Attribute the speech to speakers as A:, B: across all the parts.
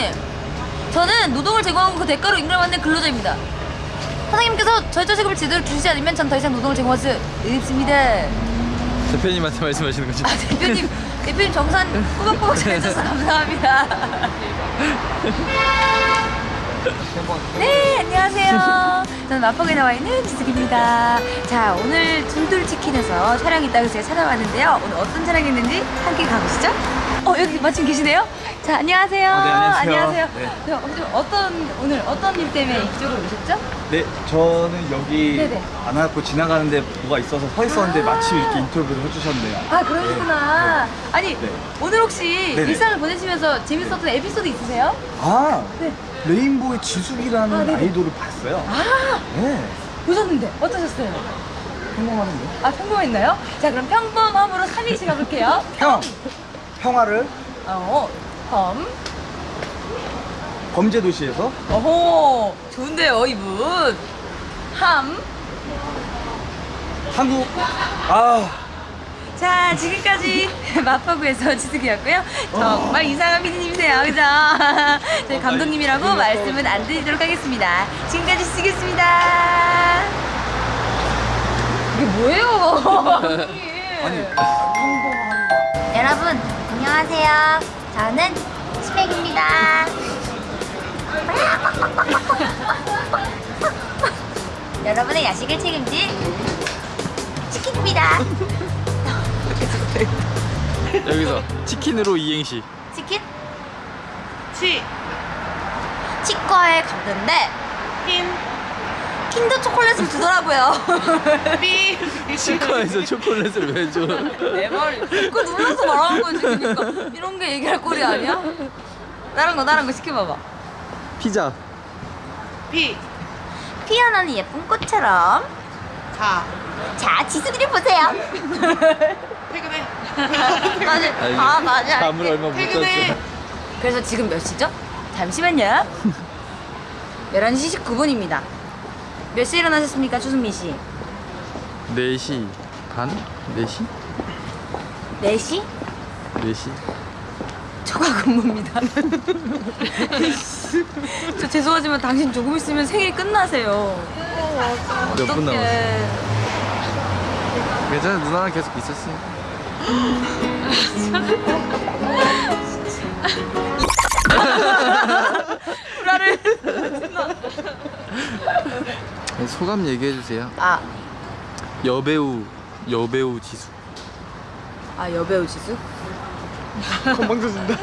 A: 사장님 저는 노동을 제공하고 그 대가로 임금을 받는 근로자입니다. 사장님께서 저희 자식을 제대로 주시지 않으면 전 더 이상 노동을 제공할 수 없습니다.
B: 대표님한테 말씀하시는 거죠?
A: 아 대표님 대표님 정산 꾸벅꾸벅 잘해줘서 감사합니다. 네 안녕하세요. 저는 마포구에 나와 있는 지숙입니다. 자 오늘 둘둘치킨에서 촬영이 있다고 제가 찾아왔는데요. 오늘 어떤 촬영이 있는지 함께 가보시죠 어 여기 마침 계시네요 자 안녕하세요
B: 아, 네, 안녕하세요.
A: 안녕하세요
B: 네.
A: 저 혹시 어떤 오늘 어떤 일 때문에 이쪽으로 오셨죠?
C: 네, 저는 여기
A: 네네.
C: 안 와갖고 지나가는데 뭐가 있어서 서 있었는데
A: 아.
C: 마침 이렇게 인터뷰를 해주셨네요.
A: 아 그러시구나 아니
C: 네.
A: 오늘 혹시
C: 네네.
A: 일상을 보내시면서 재밌었던 에피소드 있으세요?
C: 아,
A: 네.
C: 레인보의 지숙이라는
A: 아.
C: 아이돌을 봤어요.
A: 아
C: 네,
A: 보셨는데 어떠셨어요?
C: 평범하는데.
A: 아 평범했나요? 자 그럼 평범함으로 3위시 가볼게요
C: 평, 평화를
A: 어, 범.
C: 범죄 도시에서?
A: 어호 좋은데요 이분. 함.
C: 한국 아.
A: 자 지금까지 마파구에서 지숙이었고요. 정말 이상한 피디님이세요. 그죠? 저희 감독님이라고 말씀은 안 드리도록 하겠습니다. 지금까지 지숙이었습니다. 이게 뭐예요?
C: 아니.
D: 여러분 안녕하세요. 저는 스펙입니다. 여러분의 야식을 책임질 치킨입니다.
B: 여기서 치킨으로 이행시
D: 치킨?
A: 치
D: 치과에 갔는데 킨더 초콜릿을 주더라고요.
B: 치과에서 초콜릿을 왜 줘?
A: 내 말, 그거 눌러서 말하는 거지, 그러니까. 이런 게 얘기할 꼴이 아니야? 다른 거, 다른 거 시켜봐봐.
B: 피자
D: 피어나는 예쁜 꽃처럼
E: 가.
D: 자 지수기를 보세요.
E: 퇴근해.
D: 맞아. 아 맞아.
B: 잠을 얼마 못
E: 퇴근해.
B: 잤죠?
A: 그래서 지금 몇 시죠? 잠시만요. 11시 19분입니다. 몇 시에 일어나셨습니까, 추승민 씨?
B: 4시 반? 4시?
A: 4시?
B: 4시?
A: 초과 근무입니다. 저 죄송하지만 당신 조금 있으면 생일 끝나세요.
B: 몇 분 남았어?
A: 어떡해.
B: 괜찮아 누나랑 계속 있었으니까
A: 불화를.
B: 네, 소감 얘기해 주세요
A: 아,
B: 여배우 여배우 지수
A: 아 여배우 지수?
C: 건방져진다.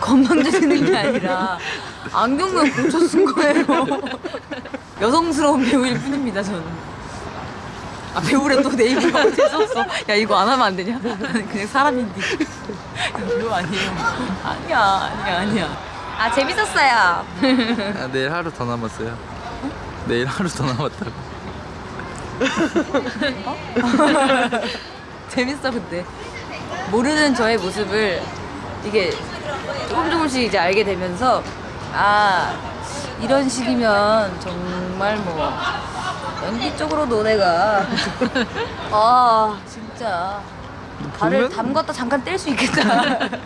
A: 건방져 쓰는 게 아니라 안경만 공쳐 쓴 거예요. 여성스러운 배우일 뿐입니다, 저는. 아, 배우래 또 네이버가 재수없어. 야, 이거 안 하면 안 되냐? 나는 그냥 사람인데. 배우 아니에요. 아니야, 아니야, 아니야. 아, 재밌었어요.
B: 아, 내일 하루 더 남았어요 내일 하루 더 남았다고
A: 재밌어, 근데. 모르는 저의 모습을 이게 조금 조금씩 이제 알게 되면서 아, 이런 식이면 정말 뭐 연기 쪽으로도 내가 아, 진짜 발을 담갔다 잠깐 뗄 수 있겠다.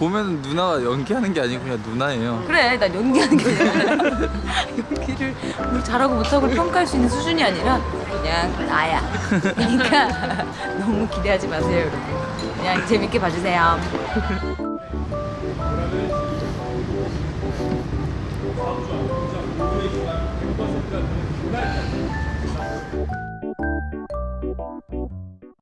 B: 보면 누나가 연기하는 게 아니고 그냥 누나예요.
A: 그래 난 연기하는 게 아니라. 연기를 뭘 잘하고 못하고 평가할 수 있는 수준이 아니라 그냥 나야. 그러니까 너무 기대하지 마세요 여러분. 그냥 재밌게 봐주세요.